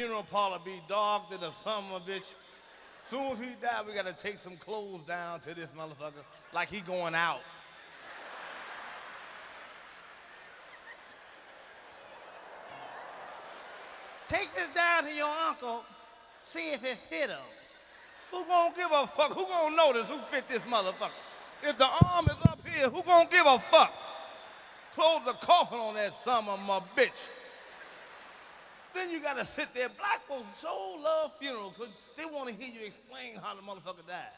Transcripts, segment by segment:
funeral parlor be dark than the summer, bitch. Soon as he die, we gotta take some clothes down to this motherfucker like he going out. Take this down to your uncle, see if it fit him. Who gonna give a fuck? Who gonna notice who fit this motherfucker? If the arm is up here, who gonna give a fuck? Close the coffin on that summer, my bitch. Then you gotta sit there. Black folks so love funerals because they want to hear you explain how the motherfucker died.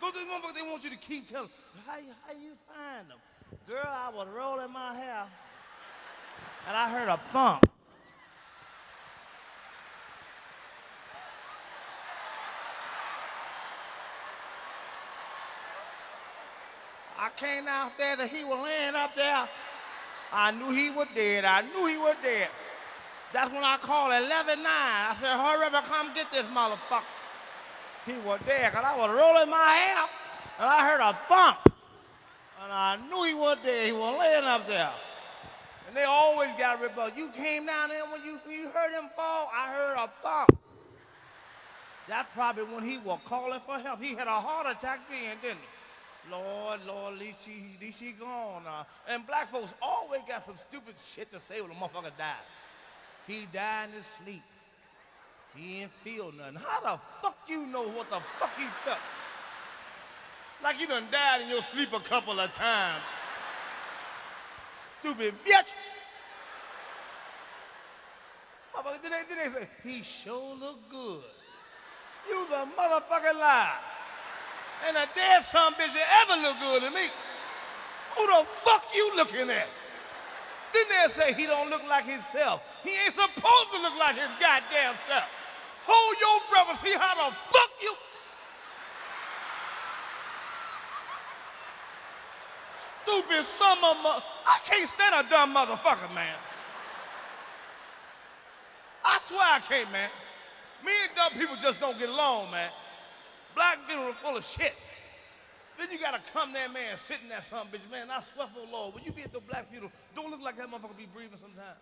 Those motherfuckers, they want you to keep telling, how, you- how you find them? Girl, I was rolling my hair and I heard a thump. I came downstairs and he was laying up there. I knew he was dead. I knew he was dead. That's when I called 119. I said, hurry up and come get this motherfucker. He was dead because I was rolling my hair and I heard a thump. And I knew he was dead. He was laying up there. And they always got rebuttal. You came down there when you, you heard him fall, I heard a thump. That's probably when he was calling for help. He had a heart attack then, didn't he? Lord, Lord, at least at least gone now. And black folks always got some stupid shit to say when a motherfucker died. He died in his sleep. He ain't feel nothing. How the fuck you know what the fuck he felt? Like you done died in your sleep a couple of times. Stupid bitch. Motherfucker, then they, then they say, he sure look good. You's a motherfucking lie. And a dead son bitch that ever look good to me. Who the fuck you looking at? Then they'll say he don't look like himself. He ain't supposed to look like his goddamn self. Hold your and see how the fuck you. Stupid son of a. I can't stand a dumb motherfucker, man. I swear I can't, man. Me and dumb people just don't get along, man. Black people are full of shit. Then you gotta come there, man, sitting in that son bitch, man. I swear for the Lord, when you be at the black funeral, don't look like that motherfucker be breathing sometimes.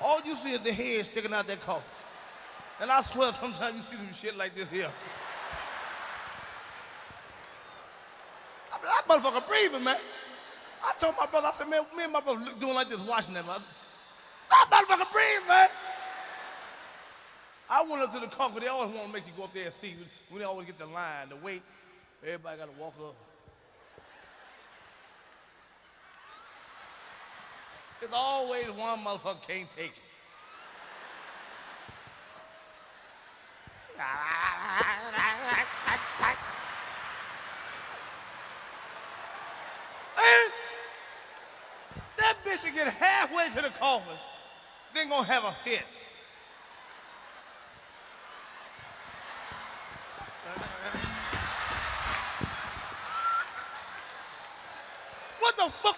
All you see is the head sticking out that coffin. And I swear sometimes you see some shit like this here. I mean, that motherfucker breathing, man. I told my brother, I said, man, me and my brother look- doing like this, watching that mother. That motherfucker breathing, man. I went up to the coffin. They always want to make you go up there and see. They always get the line, the wait. Everybody got to walk up. There's always one motherfucker can't take it. That bitch will get halfway to the coffin, then gonna have a fit. Fuck